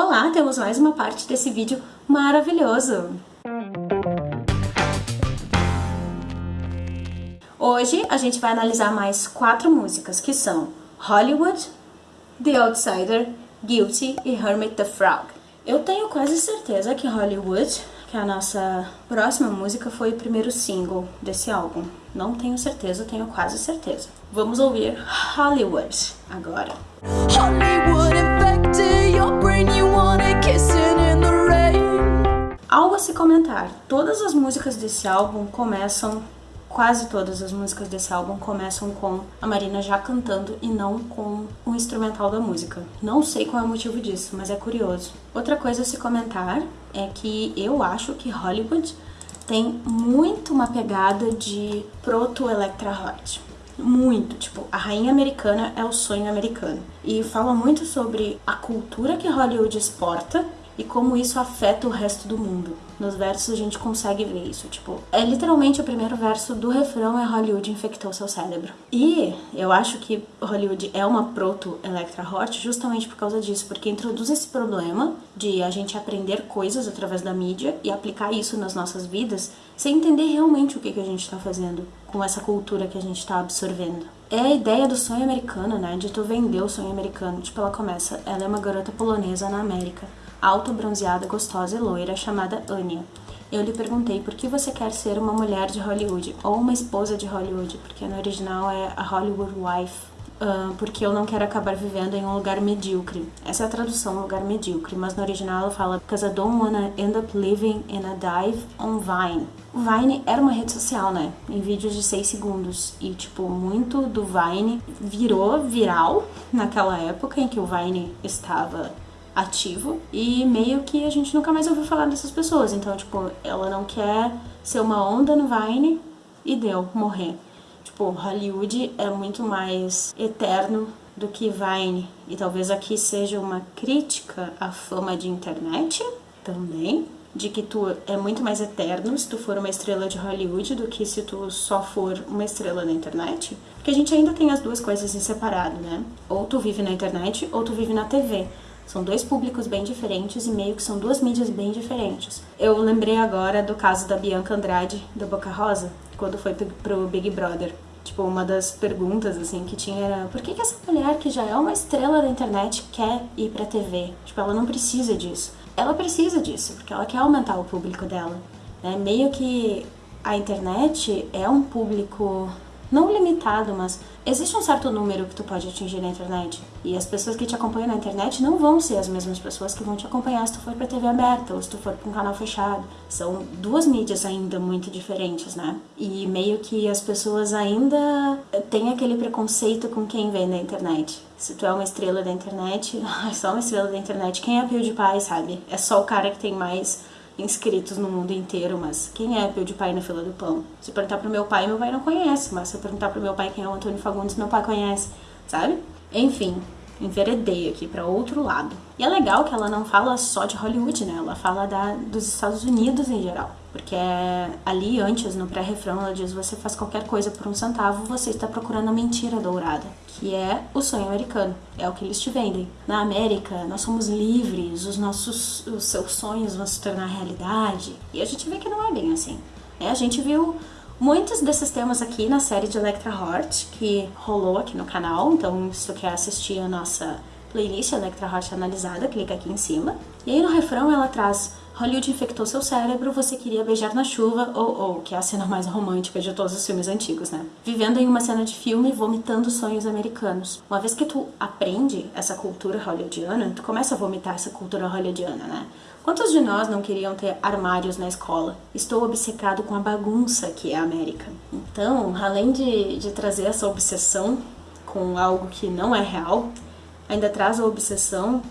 Olá, temos mais uma parte desse vídeo maravilhoso! Hoje a gente vai analisar mais quatro músicas que são Hollywood, The Outsider, Guilty e Hermit the Frog. Eu tenho quase certeza que Hollywood, que é a nossa próxima música, foi o primeiro single desse álbum. Não tenho certeza, tenho quase certeza. Vamos ouvir Hollywood agora. Hollywood Algo a se comentar, todas as músicas desse álbum começam quase todas as músicas desse álbum começam com a Marina já cantando e não com o instrumental da música. Não sei qual é o motivo disso, mas é curioso. Outra coisa a se comentar é que eu acho que Hollywood tem muito uma pegada de proto-Electra Hot. Muito, tipo, a rainha americana é o sonho americano. E fala muito sobre a cultura que Hollywood exporta e como isso afeta o resto do mundo. Nos versos a gente consegue ver isso, tipo, é literalmente o primeiro verso do refrão é Hollywood infectou seu cérebro. E eu acho que Hollywood é uma proto Electra Hot justamente por causa disso, porque introduz esse problema de a gente aprender coisas através da mídia e aplicar isso nas nossas vidas sem entender realmente o que, que a gente está fazendo com essa cultura que a gente está absorvendo. É a ideia do sonho americano, né? De tu vender o sonho americano. Tipo, ela começa, ela é uma garota polonesa na América alta, bronzeada, gostosa e loira, chamada Anya. Eu lhe perguntei por que você quer ser uma mulher de Hollywood, ou uma esposa de Hollywood, porque no original é a Hollywood Wife, uh, porque eu não quero acabar vivendo em um lugar medíocre. Essa é a tradução, lugar medíocre, mas no original ela fala Because I don't wanna end up living in a dive on Vine. O Vine era uma rede social, né? Em vídeos de 6 segundos. E, tipo, muito do Vine virou viral naquela época em que o Vine estava ativo e meio que a gente nunca mais ouviu falar dessas pessoas. Então, tipo, ela não quer ser uma onda no Vine e deu, morrer. Tipo, Hollywood é muito mais eterno do que Vine. E talvez aqui seja uma crítica à fama de internet também. De que tu é muito mais eterno se tu for uma estrela de Hollywood do que se tu só for uma estrela na internet. Porque a gente ainda tem as duas coisas em separado, né? Ou tu vive na internet ou tu vive na TV. São dois públicos bem diferentes e meio que são duas mídias bem diferentes. Eu lembrei agora do caso da Bianca Andrade, do Boca Rosa, quando foi pro Big Brother. Tipo, uma das perguntas, assim, que tinha era por que, que essa mulher, que já é uma estrela da internet, quer ir pra TV? Tipo, ela não precisa disso. Ela precisa disso, porque ela quer aumentar o público dela. Né? Meio que a internet é um público não limitado, mas existe um certo número que tu pode atingir na internet. E as pessoas que te acompanham na internet não vão ser as mesmas pessoas que vão te acompanhar se tu for pra TV aberta ou se tu for pra um canal fechado. São duas mídias ainda muito diferentes, né? E meio que as pessoas ainda têm aquele preconceito com quem vem na internet. Se tu é uma estrela da internet, é só uma estrela da internet, quem é PewDiePie, sabe? É só o cara que tem mais inscritos no mundo inteiro, mas quem é PewDiePie na fila do pão? Se perguntar pro meu pai, meu pai não conhece, mas se eu perguntar pro meu pai quem é o Antônio Fagundes, meu pai conhece, sabe? Enfim, enveredei aqui para outro lado. E é legal que ela não fala só de Hollywood, né? Ela fala da, dos Estados Unidos em geral. Porque é, ali antes, no pré-refrão, ela diz: você faz qualquer coisa por um centavo, você está procurando a mentira dourada, que é o sonho americano. É o que eles te vendem. Na América, nós somos livres, os nossos os seus sonhos vão se tornar realidade. E a gente vê que não é bem assim. É, a gente viu muitos desses temas aqui na série de Electra Heart, que rolou aqui no canal. Então, se tu quer assistir a nossa playlist Electra Heart analisada, clica aqui em cima. E aí no refrão ela traz Hollywood infectou seu cérebro, você queria beijar na chuva, ou, ou, que é a cena mais romântica de todos os filmes antigos, né? Vivendo em uma cena de filme, vomitando sonhos americanos. Uma vez que tu aprende essa cultura hollywoodiana, tu começa a vomitar essa cultura hollywoodiana, né? Quantos de nós não queriam ter armários na escola? Estou obcecado com a bagunça que é a América. Então, além de, de trazer essa obsessão com algo que não é real, ainda traz a obsessão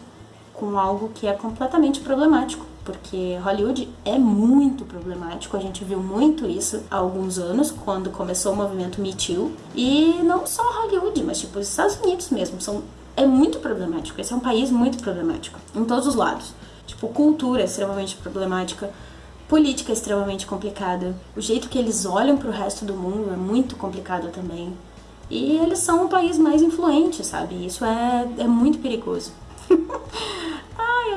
com algo que é completamente problemático porque Hollywood é muito problemático, a gente viu muito isso há alguns anos, quando começou o movimento Me Too, e não só Hollywood, mas tipo os Estados Unidos mesmo, são, é muito problemático, esse é um país muito problemático, em todos os lados. Tipo, cultura é extremamente problemática, política é extremamente complicada, o jeito que eles olham para o resto do mundo é muito complicado também. E eles são o país mais influente, sabe? Isso é, é muito perigoso.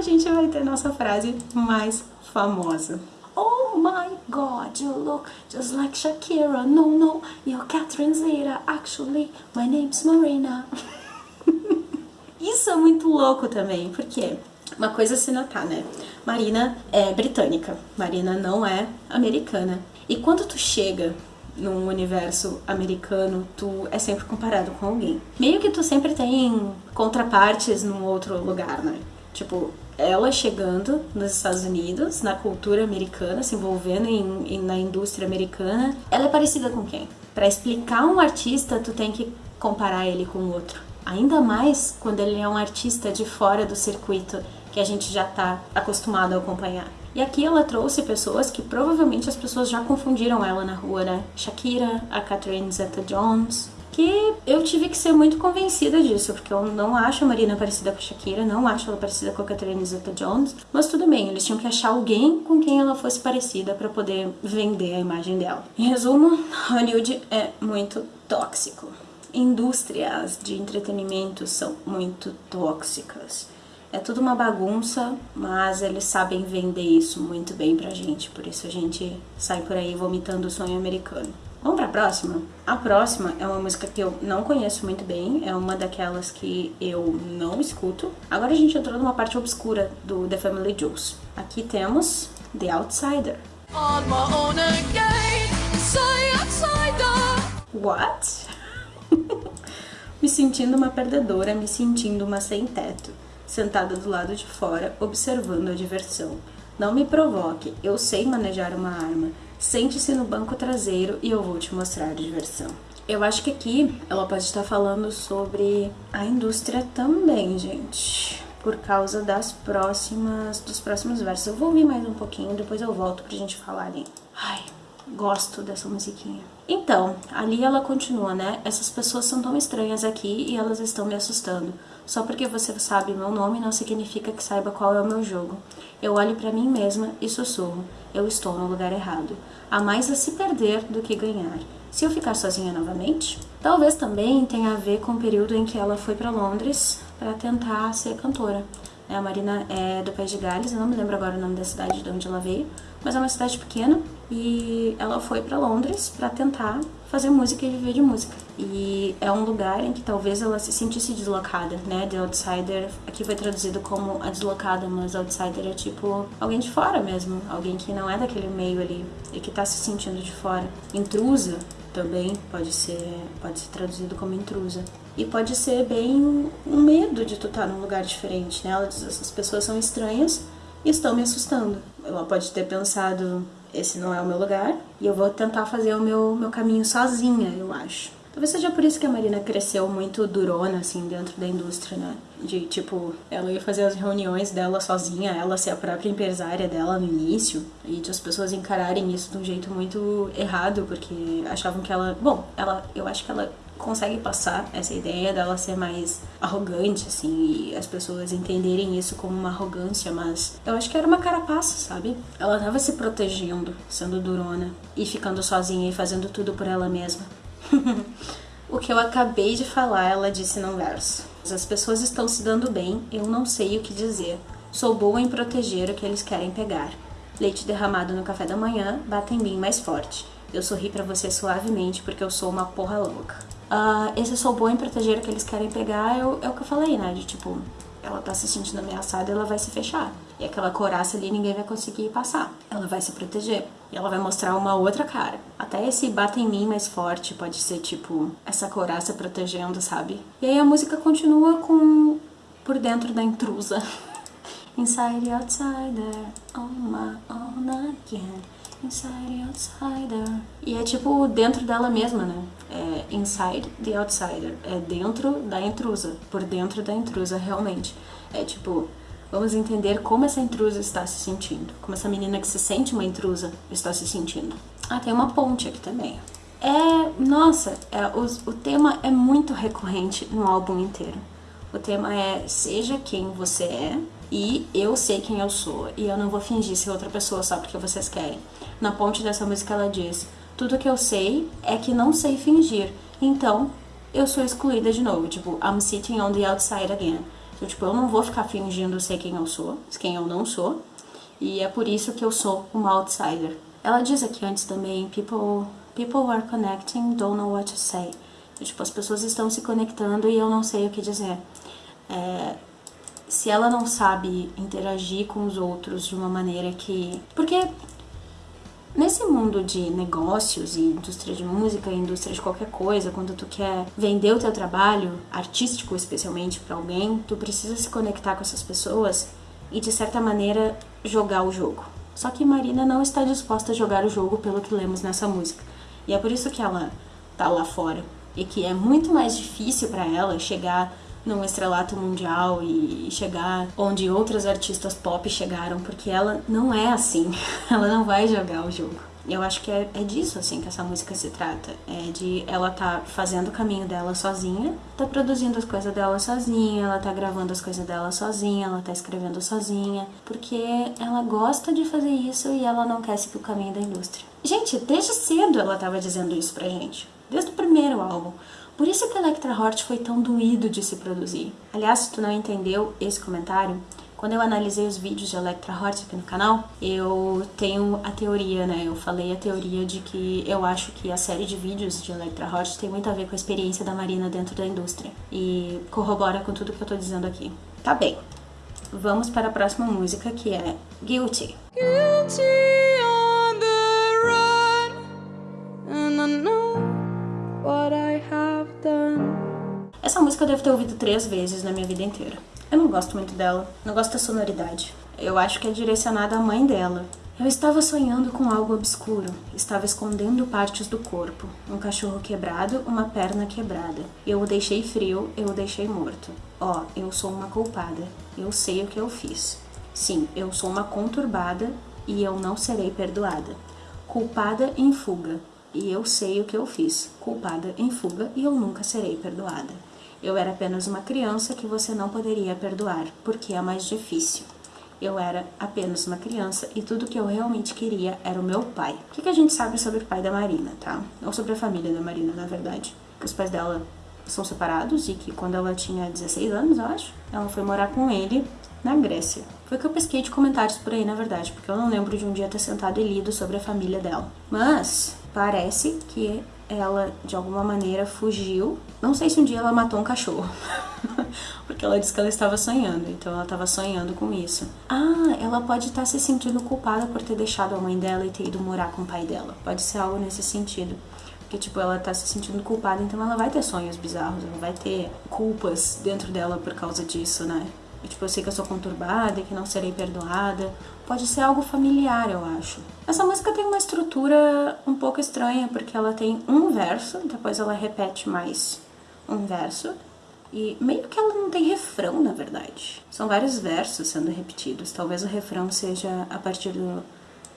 A gente vai ter nossa frase mais famosa. Oh my god, you look just like Shakira. No, no, you're Catherine Zeta. Actually, my name's Marina. Isso é muito louco também, porque uma coisa a se notar, né? Marina é britânica, Marina não é americana. E quando tu chega num universo americano, tu é sempre comparado com alguém. Meio que tu sempre tem contrapartes num outro lugar, né? Tipo, ela chegando nos Estados Unidos, na cultura americana, se envolvendo em, em, na indústria americana, ela é parecida com quem? Para explicar um artista, tu tem que comparar ele com outro. Ainda mais quando ele é um artista de fora do circuito que a gente já está acostumado a acompanhar. E aqui ela trouxe pessoas que provavelmente as pessoas já confundiram ela na rua, né? Shakira, a Catherine Zeta-Jones, que eu tive que ser muito convencida disso, porque eu não acho a Marina parecida com a Shakira, não acho ela parecida com a Catherine Zeta-Jones, mas tudo bem, eles tinham que achar alguém com quem ela fosse parecida para poder vender a imagem dela. Em resumo, Hollywood é muito tóxico. Indústrias de entretenimento são muito tóxicas. É tudo uma bagunça, mas eles sabem vender isso muito bem pra gente, por isso a gente sai por aí vomitando o sonho americano. Vamos pra próxima? A próxima é uma música que eu não conheço muito bem, é uma daquelas que eu não escuto. Agora a gente entrou numa parte obscura do The Family Jewels. Aqui temos The Outsider. On my own again, say outsider. What? me sentindo uma perdedora, me sentindo uma sem teto, sentada do lado de fora, observando a diversão. Não me provoque, eu sei manejar uma arma. Sente-se no banco traseiro e eu vou te mostrar diversão. Eu acho que aqui ela pode estar falando sobre a indústria também, gente. Por causa das próximas, dos próximos versos. Eu vou ouvir mais um pouquinho, depois eu volto pra gente falar ali. Ai, gosto dessa musiquinha. Então, ali ela continua, né? Essas pessoas são tão estranhas aqui e elas estão me assustando. Só porque você sabe meu nome não significa que saiba qual é o meu jogo. Eu olho para mim mesma e sussurro. Eu estou no lugar errado. Há mais a se perder do que ganhar. Se eu ficar sozinha novamente? Talvez também tenha a ver com o período em que ela foi para Londres para tentar ser cantora. É, a Marina é do País de Gales, eu não me lembro agora o nome da cidade de onde ela veio, mas é uma cidade pequena e ela foi para Londres para tentar fazer música e viver de música. E é um lugar em que talvez ela se sentisse deslocada, né? The Outsider, aqui foi traduzido como a deslocada, mas Outsider é tipo alguém de fora mesmo, alguém que não é daquele meio ali e que tá se sentindo de fora. Intrusa também pode ser, pode ser traduzido como intrusa. E pode ser bem um medo de tu estar tá num lugar diferente, né? Ela diz, essas pessoas são estranhas e estão me assustando. Ela pode ter pensado, esse não é o meu lugar, e eu vou tentar fazer o meu, meu caminho sozinha, eu acho. Talvez seja por isso que a Marina cresceu muito durona, assim, dentro da indústria, né? De, tipo, ela ia fazer as reuniões dela sozinha, ela ser a própria empresária dela no início, e de as pessoas encararem isso de um jeito muito errado, porque achavam que ela... Bom, ela, eu acho que ela consegue passar essa ideia dela ser mais arrogante, assim, e as pessoas entenderem isso como uma arrogância, mas eu acho que era uma carapaça, sabe? Ela tava se protegendo, sendo durona, e ficando sozinha e fazendo tudo por ela mesma. o que eu acabei de falar, ela disse num verso. As pessoas estão se dando bem, eu não sei o que dizer. Sou boa em proteger o que eles querem pegar. Leite derramado no café da manhã bate em mim mais forte. Eu sorri para você suavemente porque eu sou uma porra louca. Uh, esse sou boa em proteger o que eles querem pegar é o, é o que eu falei, né? De tipo, ela tá se sentindo ameaçada, ela vai se fechar. E aquela coraça ali ninguém vai conseguir passar. Ela vai se proteger. E ela vai mostrar uma outra cara. Até esse bata em mim mais forte pode ser tipo essa coraça protegendo, sabe? E aí a música continua com por dentro da intrusa. Inside outsider, on my own Inside outsider. E é tipo dentro dela mesma, né? É inside the outsider. É dentro da intrusa. Por dentro da intrusa, realmente. É tipo, vamos entender como essa intrusa está se sentindo. Como essa menina que se sente uma intrusa está se sentindo. Ah, tem uma ponte aqui também. É, nossa, é, o tema é muito recorrente no álbum inteiro. O tema é Seja Quem Você É e Eu Sei Quem Eu Sou e eu não vou fingir ser outra pessoa só porque vocês querem. Na ponte dessa música ela diz: Tudo que eu sei é que não sei fingir, então eu sou excluída de novo. Tipo, I'm sitting on the outside again. Então, tipo, eu não vou ficar fingindo ser quem eu sou, quem eu não sou. E é por isso que eu sou uma outsider. Ela diz aqui antes também, people, people are connecting, don't know what to say. Tipo, as pessoas estão se conectando e eu não sei o que dizer. É, se ela não sabe interagir com os outros de uma maneira que... Porque Nesse mundo de negócios e indústria de música, indústria de qualquer coisa, quando tu quer vender o teu trabalho, artístico especialmente para alguém, tu precisa se conectar com essas pessoas e de certa maneira jogar o jogo. Só que Marina não está disposta a jogar o jogo pelo que lemos nessa música. E é por isso que ela tá lá fora e que é muito mais difícil para ela chegar num estrelato mundial e chegar onde outros artistas pop chegaram, porque ela não é assim, ela não vai jogar o jogo. Eu acho que é, é disso assim que essa música se trata, é de ela tá fazendo o caminho dela sozinha, tá produzindo as coisas dela sozinha, ela tá gravando as coisas dela sozinha, ela tá escrevendo sozinha, porque ela gosta de fazer isso e ela não quer seguir o caminho da indústria. Gente, desde cedo ela tava dizendo isso pra gente, desde o primeiro álbum. Por isso que Electra Hort foi tão doído de se produzir. Aliás, se tu não entendeu esse comentário, quando eu analisei os vídeos de Electra Hort aqui no canal, eu tenho a teoria, né? Eu falei a teoria de que eu acho que a série de vídeos de Electra Hort tem muito a ver com a experiência da Marina dentro da indústria. E corrobora com tudo que eu tô dizendo aqui. Tá bem. Vamos para a próxima música, que é Guilty. Guilty. Essa música eu devo ter ouvido três vezes na minha vida inteira. Eu não gosto muito dela, não gosto da sonoridade. Eu acho que é direcionada à mãe dela. Eu estava sonhando com algo obscuro, estava escondendo partes do corpo, um cachorro quebrado, uma perna quebrada. Eu o deixei frio, eu o deixei morto. Ó, oh, eu sou uma culpada, eu sei o que eu fiz. Sim, eu sou uma conturbada e eu não serei perdoada. Culpada em fuga, e eu sei o que eu fiz. Culpada em fuga e eu nunca serei perdoada. Eu era apenas uma criança que você não poderia perdoar, porque é mais difícil. Eu era apenas uma criança e tudo que eu realmente queria era o meu pai. O que, que a gente sabe sobre o pai da Marina, tá? Ou sobre a família da Marina, na verdade. Que os pais dela são separados e que quando ela tinha 16 anos, eu acho, ela foi morar com ele na Grécia. Foi que eu pesquei de comentários por aí, na verdade, porque eu não lembro de um dia ter sentado e lido sobre a família dela. Mas parece que ela de alguma maneira fugiu. Não sei se um dia ela matou um cachorro, porque ela disse que ela estava sonhando, então ela estava sonhando com isso. Ah, ela pode estar se sentindo culpada por ter deixado a mãe dela e ter ido morar com o pai dela. Pode ser algo nesse sentido. Porque, tipo, ela tá se sentindo culpada, então ela vai ter sonhos bizarros, ela vai ter culpas dentro dela por causa disso, né? Tipo, eu sei que eu sou conturbada e que não serei perdoada. Pode ser algo familiar, eu acho. Essa música tem uma estrutura um pouco estranha, porque ela tem um verso, depois ela repete mais um verso, e meio que ela não tem refrão, na verdade. São vários versos sendo repetidos. Talvez o refrão seja a partir do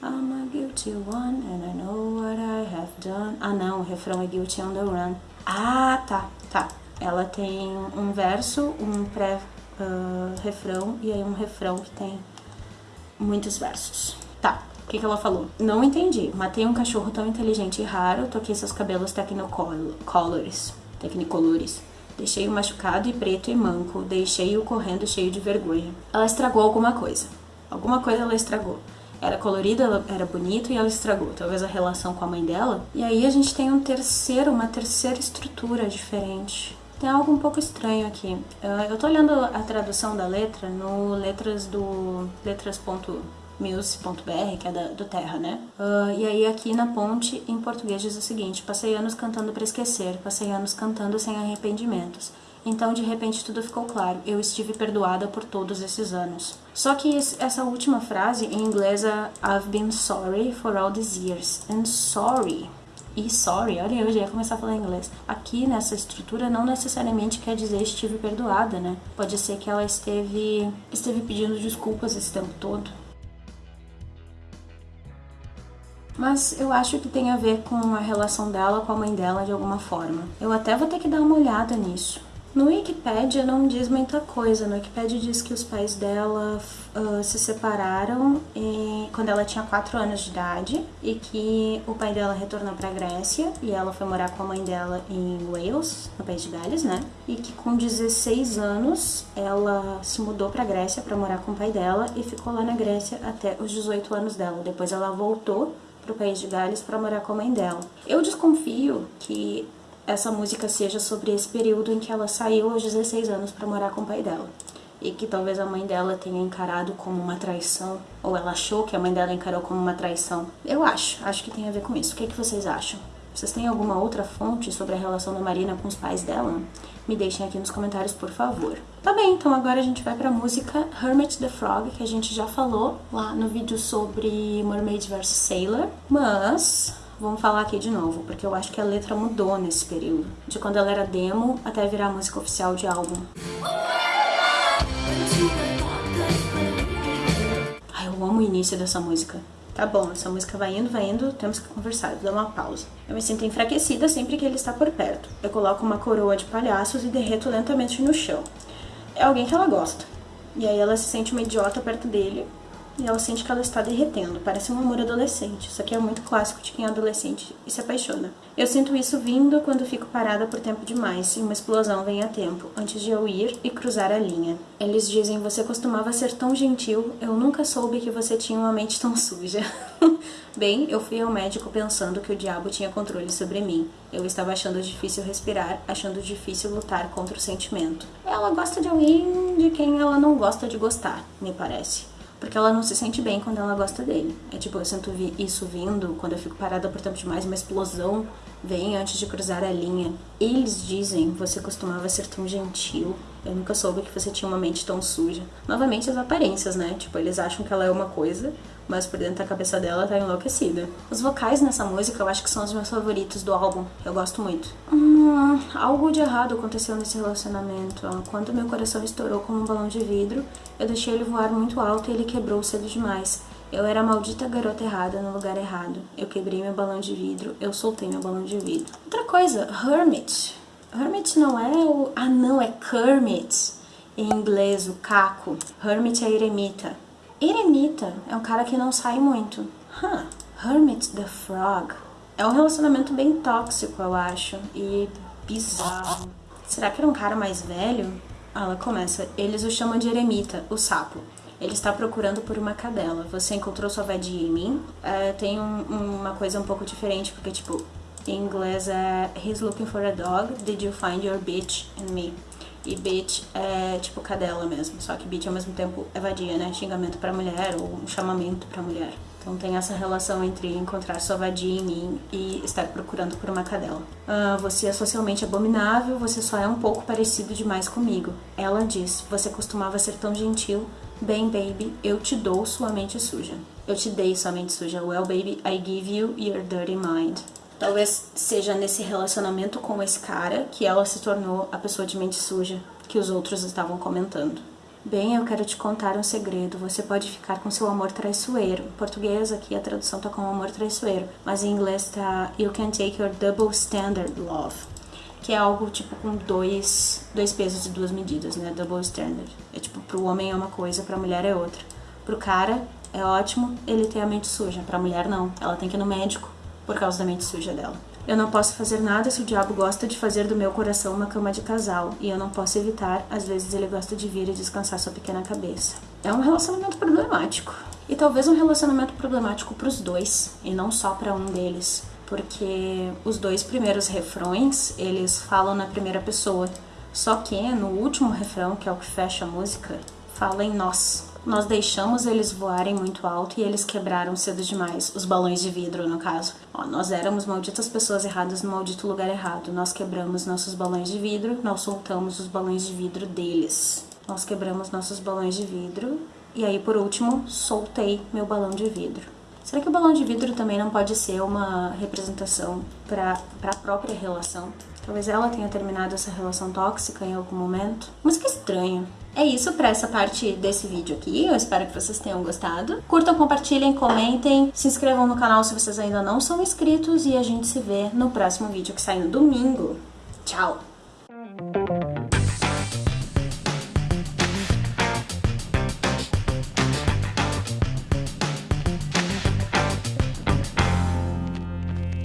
I'm a guilty one and I know what I have done. Ah, não, o refrão é guilty on the run. Ah, tá, tá. Ela tem um verso, um pré uh, refrão e aí um refrão que tem muitos versos. Tá, o que, que ela falou? Não entendi. Matei um cachorro tão inteligente e raro, toquei seus cabelos tecnicolores. Tecnicolores. Deixei-o machucado e preto e manco, deixei-o correndo cheio de vergonha. Ela estragou alguma coisa. Alguma coisa ela estragou. Era colorido, era bonito e ela estragou. Talvez a relação com a mãe dela. E aí a gente tem um terceiro, uma terceira estrutura diferente tem algo um pouco estranho aqui. Eu tô olhando a tradução da letra no letras do letras.muse.br, que é da, do Terra, né? Uh, e aí aqui na ponte, em português, diz o seguinte, passei anos cantando para esquecer, passei anos cantando sem arrependimentos. Então, de repente, tudo ficou claro. Eu estive perdoada por todos esses anos. Só que essa última frase, em inglês, é I've been sorry for all these years. And sorry e sorry, olha, eu já ia começar a falar inglês. Aqui nessa estrutura não necessariamente quer dizer estive perdoada, né? Pode ser que ela esteve, esteve pedindo desculpas esse tempo todo. Mas eu acho que tem a ver com a relação dela com a mãe dela de alguma forma. Eu até vou ter que dar uma olhada nisso. No Wikipedia não diz muita coisa. No Wikipedia diz que os pais dela uh, se separaram em, quando ela tinha 4 anos de idade e que o pai dela retornou para Grécia e ela foi morar com a mãe dela em Wales, no país de Gales, né? E que com 16 anos ela se mudou para Grécia para morar com o pai dela e ficou lá na Grécia até os 18 anos dela. Depois ela voltou para o país de Gales para morar com a mãe dela. Eu desconfio que essa música seja sobre esse período em que ela saiu aos 16 anos para morar com o pai dela. E que talvez a mãe dela tenha encarado como uma traição, ou ela achou que a mãe dela encarou como uma traição. Eu acho, acho que tem a ver com isso. O que, é que vocês acham? Vocês têm alguma outra fonte sobre a relação da Marina com os pais dela? Me deixem aqui nos comentários, por favor. Tá bem, então agora a gente vai pra música Hermit the Frog, que a gente já falou lá no vídeo sobre Mermaid vs Sailor. Mas vamos falar aqui de novo, porque eu acho que a letra mudou nesse período, de quando ela era demo até virar música oficial de álbum. Ai, eu amo o início dessa música. Tá bom, essa música vai indo, vai indo, temos que conversar, dar uma pausa. Eu me sinto enfraquecida sempre que ele está por perto. Eu coloco uma coroa de palhaços e derreto lentamente no chão. É alguém que ela gosta. E aí ela se sente uma idiota perto dele, e ela sente que ela está derretendo. Parece um amor adolescente. Isso aqui é muito clássico de quem é adolescente e se apaixona. Eu sinto isso vindo quando fico parada por tempo demais e uma explosão vem a tempo, antes de eu ir e cruzar a linha. Eles dizem: Você costumava ser tão gentil, eu nunca soube que você tinha uma mente tão suja. Bem, eu fui ao médico pensando que o diabo tinha controle sobre mim. Eu estava achando difícil respirar, achando difícil lutar contra o sentimento. Ela gosta de alguém de quem ela não gosta de gostar, me parece porque ela não se sente bem quando ela gosta dele. É tipo, eu sinto isso vindo quando eu fico parada por tempo demais, uma explosão vem antes de cruzar a linha. Eles dizem, você costumava ser tão gentil, eu nunca soube que você tinha uma mente tão suja. Novamente as aparências, né? Tipo, eles acham que ela é uma coisa, mas por dentro da cabeça dela tá enlouquecida. Os vocais nessa música eu acho que são os meus favoritos do álbum, eu gosto muito. Hum, algo de errado aconteceu nesse relacionamento. Quando meu coração estourou como um balão de vidro, eu deixei ele voar muito alto e ele quebrou cedo demais. Eu era a maldita garota errada no lugar errado. Eu quebrei meu balão de vidro, eu soltei meu balão de vidro. Outra coisa, Hermit. Hermit não é o... Ah, não, é Kermit. Em inglês, o caco. Hermit é eremita. Eremita é um cara que não sai muito. Huh. Hermit the Frog. É um relacionamento bem tóxico, eu acho, e bizarro. Será que era um cara mais velho? Ah, ela começa. Eles o chamam de eremita, o sapo. Ele está procurando por uma cadela. Você encontrou sua vadia em mim? É, tem um, uma coisa um pouco diferente, porque, tipo, em inglês é He's looking for a dog. Did you find your bitch in me? E bitch é tipo cadela mesmo, só que bitch ao mesmo tempo é vadia, né? Xingamento pra mulher ou um chamamento pra mulher. Então tem essa relação entre encontrar sua vadia em mim e estar procurando por uma cadela. Ah, você é socialmente abominável, você só é um pouco parecido demais comigo. Ela diz, você costumava ser tão gentil. Bem, baby, eu te dou sua mente suja. Eu te dei sua mente suja. Well, baby, I give you your dirty mind. Talvez seja nesse relacionamento com esse cara que ela se tornou a pessoa de mente suja que os outros estavam comentando. Bem, eu quero te contar um segredo. Você pode ficar com seu amor traiçoeiro. Em português aqui a tradução tá com amor traiçoeiro, mas em inglês tá You can take your double standard love, que é algo tipo com dois, dois pesos e duas medidas, né? Double standard. É tipo pro homem é uma coisa, pra mulher é outra. Pro cara é ótimo ele ter a mente suja, pra mulher não. Ela tem que ir no médico por causa da mente suja dela. Eu não posso fazer nada se o diabo gosta de fazer do meu coração uma cama de casal, e eu não posso evitar, às vezes ele gosta de vir e descansar sua pequena cabeça. É um relacionamento problemático. E talvez um relacionamento problemático para os dois, e não só para um deles, porque os dois primeiros refrões, eles falam na primeira pessoa. Só que no último refrão, que é o que fecha a música, fala em nós. Nós deixamos eles voarem muito alto e eles quebraram cedo demais, os balões de vidro, no caso. Ó, nós éramos malditas pessoas erradas no maldito lugar errado. Nós quebramos nossos balões de vidro, nós soltamos os balões de vidro deles. Nós quebramos nossos balões de vidro e aí, por último, soltei meu balão de vidro. Será que o balão de vidro também não pode ser uma representação para a própria relação? Talvez ela tenha terminado essa relação tóxica em algum momento. Mas que estranho. É isso para essa parte desse vídeo aqui. Eu espero que vocês tenham gostado. Curtam, compartilhem, comentem, se inscrevam no canal se vocês ainda não são inscritos e a gente se vê no próximo vídeo que sai no domingo. Tchau!